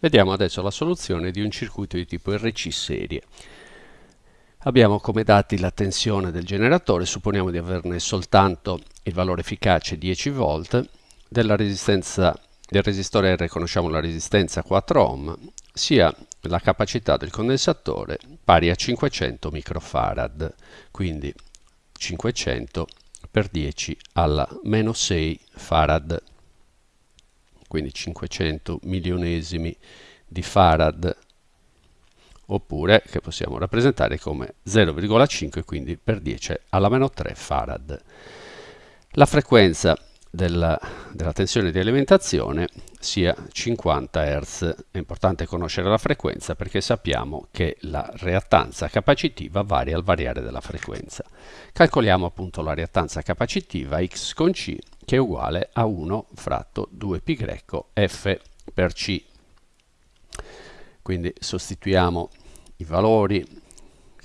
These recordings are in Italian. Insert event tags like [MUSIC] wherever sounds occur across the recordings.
Vediamo adesso la soluzione di un circuito di tipo RC serie. Abbiamo come dati la tensione del generatore, supponiamo di averne soltanto il valore efficace 10 volt, della resistenza del resistore R conosciamo la resistenza 4 ohm, sia la capacità del condensatore pari a 500 microfarad, quindi 500 per 10 alla meno 6 farad quindi 500 milionesimi di farad oppure che possiamo rappresentare come 0,5 quindi per 10 alla meno 3 farad. La frequenza della, della, tensione di alimentazione sia 50 Hz. È importante conoscere la frequenza perché sappiamo che la reattanza capacitiva varia al variare della frequenza. Calcoliamo appunto la reattanza capacitiva X con C che è uguale a 1 fratto 2π F per C. Quindi sostituiamo i valori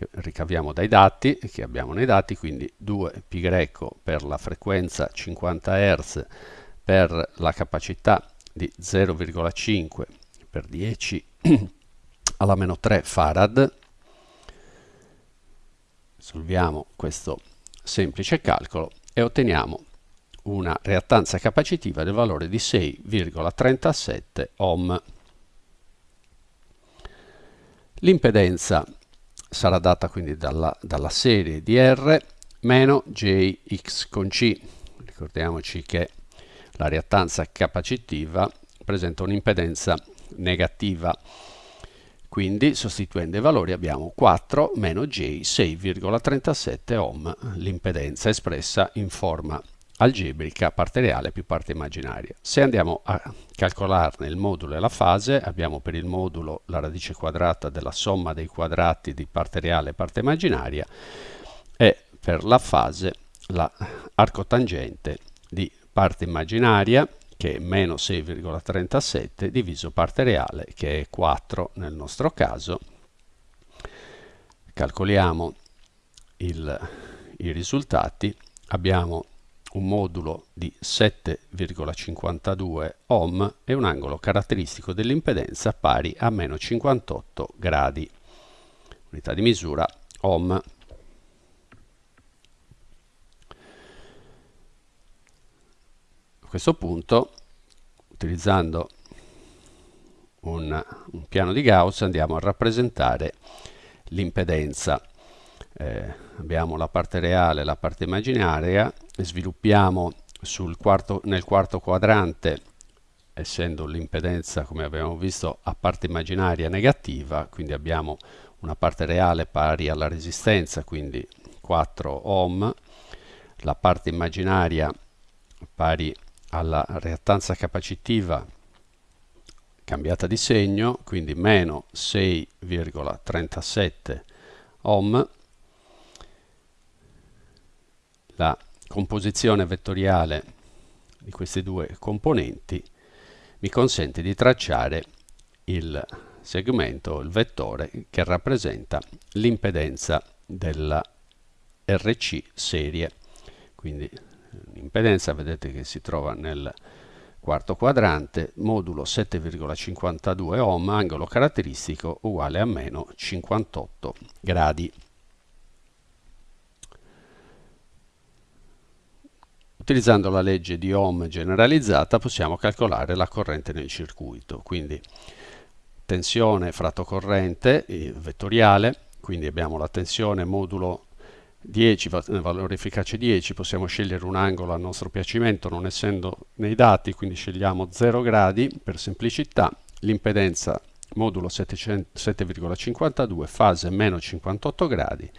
che ricaviamo dai dati, che abbiamo nei dati, quindi 2π per la frequenza 50 Hz per la capacità di 0,5 per 10 [CLEARS THROAT] alla meno 3 farad. Solviamo questo semplice calcolo e otteniamo una reattanza capacitiva del valore di 6,37 ohm. L'impedenza sarà data quindi dalla, dalla serie di R meno Jx con C. Ricordiamoci che la reattanza capacitiva presenta un'impedenza negativa. Quindi sostituendo i valori abbiamo 4 meno J 6,37 ohm, l'impedenza espressa in forma algebrica parte reale più parte immaginaria. Se andiamo a calcolarne il modulo e la fase, abbiamo per il modulo la radice quadrata della somma dei quadrati di parte reale e parte immaginaria e per la fase l'arco tangente di parte immaginaria che è meno 6,37 diviso parte reale che è 4 nel nostro caso. Calcoliamo il, i risultati, abbiamo un modulo di 7,52 ohm e un angolo caratteristico dell'impedenza pari a meno 58 gradi. Unità di misura ohm. A questo punto, utilizzando un, un piano di Gauss, andiamo a rappresentare l'impedenza eh, abbiamo la parte reale e la parte immaginaria, sviluppiamo quarto, nel quarto quadrante, essendo l'impedenza, come abbiamo visto, a parte immaginaria negativa, quindi abbiamo una parte reale pari alla resistenza, quindi 4 ohm, la parte immaginaria pari alla reattanza capacitiva cambiata di segno, quindi meno 6,37 ohm, la composizione vettoriale di questi due componenti mi consente di tracciare il segmento, il vettore che rappresenta l'impedenza della RC serie. Quindi l'impedenza vedete che si trova nel quarto quadrante, modulo 7,52 ohm, angolo caratteristico uguale a meno 58 gradi. Utilizzando la legge di Ohm generalizzata possiamo calcolare la corrente nel circuito, quindi tensione fratto corrente vettoriale, quindi abbiamo la tensione modulo 10, valore efficace 10, possiamo scegliere un angolo a nostro piacimento non essendo nei dati, quindi scegliamo 0 gradi per semplicità, l'impedenza modulo 7,52, fase meno 58 gradi,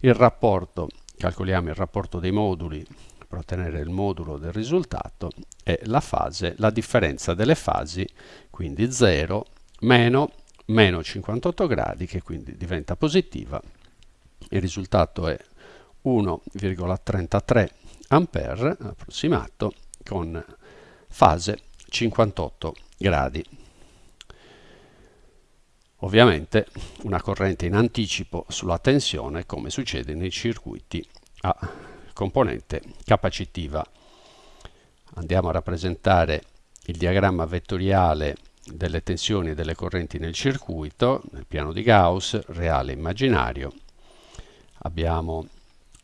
il rapporto, calcoliamo il rapporto dei moduli per ottenere il modulo del risultato è la fase, la differenza delle fasi, quindi 0 meno meno 58 gradi che quindi diventa positiva. Il risultato è 1,33 ampere approssimato con fase 58 gradi. Ovviamente una corrente in anticipo sulla tensione come succede nei circuiti a componente capacitiva. Andiamo a rappresentare il diagramma vettoriale delle tensioni e delle correnti nel circuito, nel piano di Gauss, reale e immaginario. Abbiamo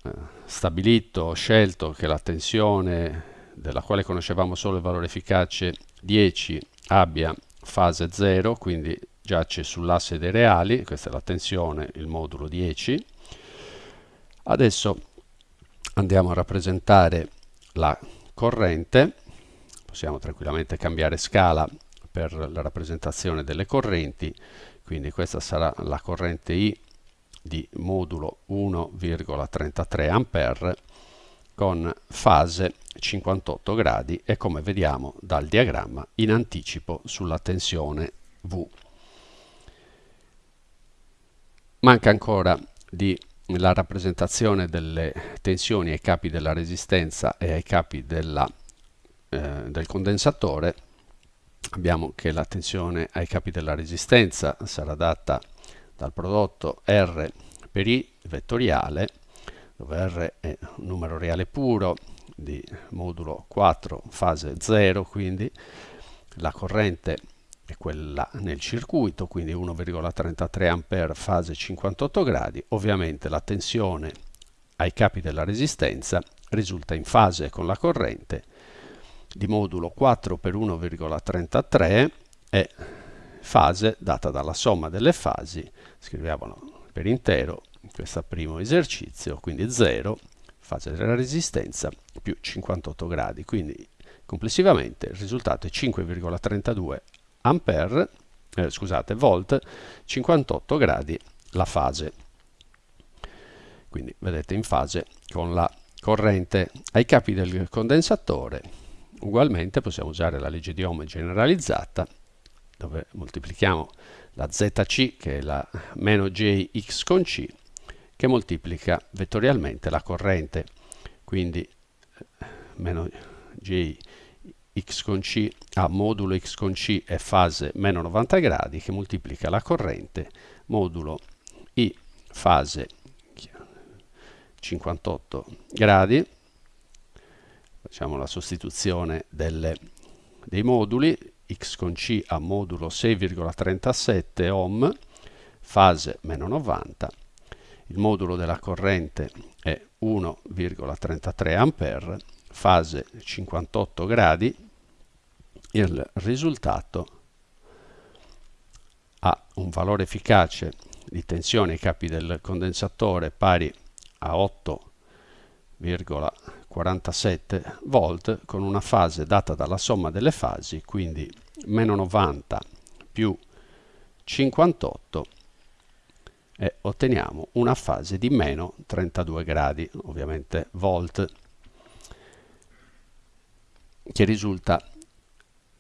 eh, stabilito, scelto che la tensione della quale conoscevamo solo il valore efficace 10 abbia fase 0, quindi giace sull'asse dei reali, questa è la tensione, il modulo 10. Adesso andiamo a rappresentare la corrente, possiamo tranquillamente cambiare scala per la rappresentazione delle correnti, quindi questa sarà la corrente I di modulo 1,33 A con fase 58 gradi e come vediamo dal diagramma in anticipo sulla tensione V. Manca ancora di la rappresentazione delle tensioni ai capi della resistenza e ai capi della, eh, del condensatore. Abbiamo che la tensione ai capi della resistenza sarà data dal prodotto R per I vettoriale, dove R è un numero reale puro di modulo 4 fase 0, quindi la corrente è quella nel circuito, quindi 1,33 A fase 58 gradi. Ovviamente la tensione ai capi della resistenza risulta in fase con la corrente di modulo 4 per 1,33 è fase data dalla somma delle fasi, scriviamolo per intero, questo primo esercizio, quindi 0, fase della resistenza, più 58 gradi, quindi complessivamente il risultato è 5,32 ampere, eh, scusate, volt, 58 gradi la fase. Quindi vedete in fase con la corrente ai capi del condensatore. Ugualmente possiamo usare la legge di Ohm generalizzata dove moltiplichiamo la ZC che è la meno JX con C che moltiplica vettorialmente la corrente quindi eh, meno J x con c a modulo x con c è fase meno 90 gradi che moltiplica la corrente modulo i fase 58 gradi. Facciamo la sostituzione delle, dei moduli x con c a modulo 6,37 ohm fase meno 90 il modulo della corrente è 1,33 ampere fase 58 gradi, il risultato ha un valore efficace di tensione ai capi del condensatore pari a 8,47 volt con una fase data dalla somma delle fasi, quindi meno 90 più 58 e otteniamo una fase di meno 32 gradi, ovviamente volt che risulta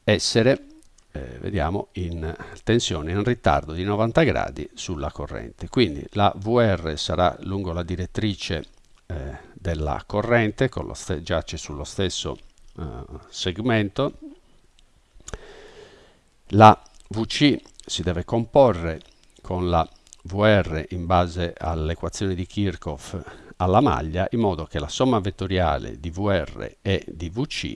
essere, eh, vediamo, in tensione in ritardo di 90 gradi sulla corrente. Quindi la VR sarà lungo la direttrice eh, della corrente, giace sullo stesso eh, segmento. La VC si deve comporre con la VR in base all'equazione di Kirchhoff alla maglia in modo che la somma vettoriale di VR e di VC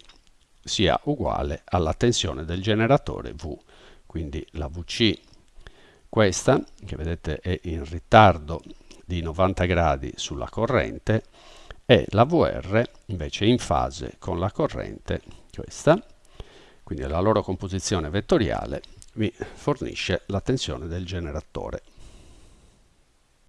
sia uguale alla tensione del generatore V. Quindi la VC, questa, che vedete è in ritardo di 90 gradi sulla corrente, e la VR invece in fase con la corrente, questa, quindi la loro composizione vettoriale mi fornisce la tensione del generatore.